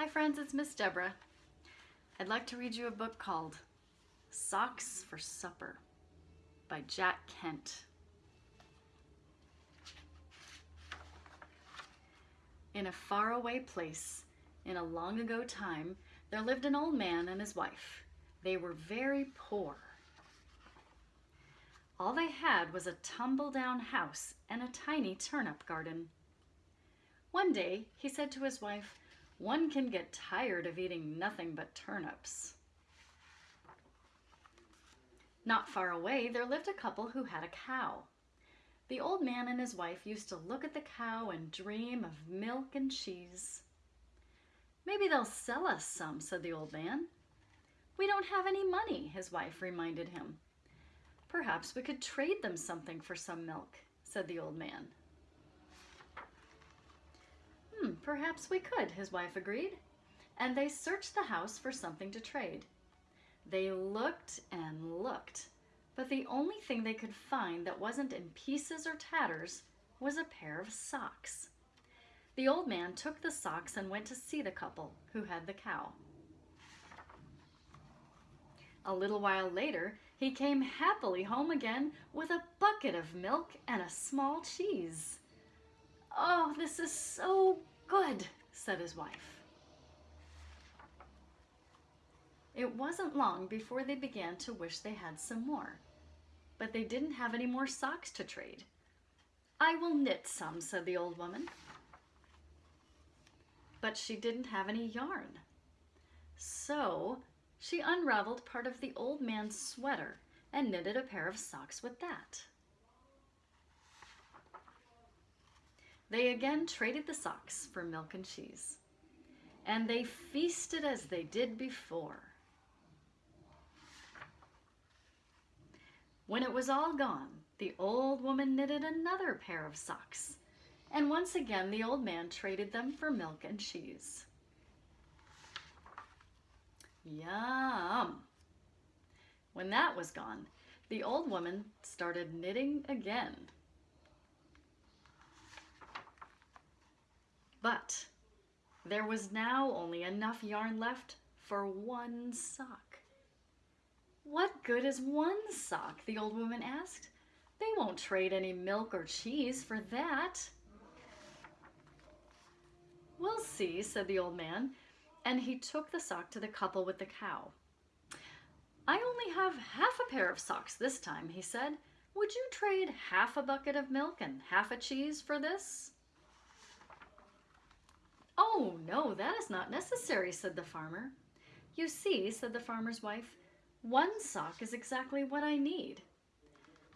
Hi friends, it's Miss Deborah. I'd like to read you a book called Socks for Supper by Jack Kent. In a faraway place, in a long ago time, there lived an old man and his wife. They were very poor. All they had was a tumble-down house and a tiny turnip garden. One day, he said to his wife, one can get tired of eating nothing but turnips. Not far away, there lived a couple who had a cow. The old man and his wife used to look at the cow and dream of milk and cheese. Maybe they'll sell us some, said the old man. We don't have any money, his wife reminded him. Perhaps we could trade them something for some milk, said the old man. Hmm, perhaps we could, his wife agreed. And they searched the house for something to trade. They looked and looked, but the only thing they could find that wasn't in pieces or tatters was a pair of socks. The old man took the socks and went to see the couple who had the cow. A little while later, he came happily home again with a bucket of milk and a small cheese. Oh, this is so good, said his wife. It wasn't long before they began to wish they had some more, but they didn't have any more socks to trade. I will knit some, said the old woman. But she didn't have any yarn. So she unraveled part of the old man's sweater and knitted a pair of socks with that. They again traded the socks for milk and cheese, and they feasted as they did before. When it was all gone, the old woman knitted another pair of socks, and once again the old man traded them for milk and cheese. Yum! When that was gone, the old woman started knitting again. But there was now only enough yarn left for one sock. What good is one sock? the old woman asked. They won't trade any milk or cheese for that. We'll see, said the old man, and he took the sock to the couple with the cow. I only have half a pair of socks this time, he said. Would you trade half a bucket of milk and half a cheese for this? Oh, no, that is not necessary, said the farmer. You see, said the farmer's wife, one sock is exactly what I need.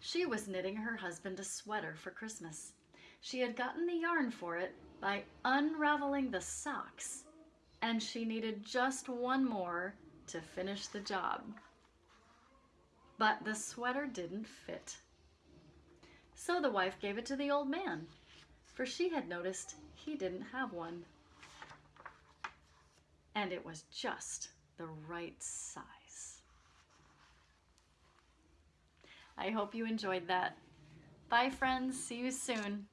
She was knitting her husband a sweater for Christmas. She had gotten the yarn for it by unraveling the socks, and she needed just one more to finish the job. But the sweater didn't fit. So the wife gave it to the old man, for she had noticed he didn't have one and it was just the right size. I hope you enjoyed that. Bye friends, see you soon.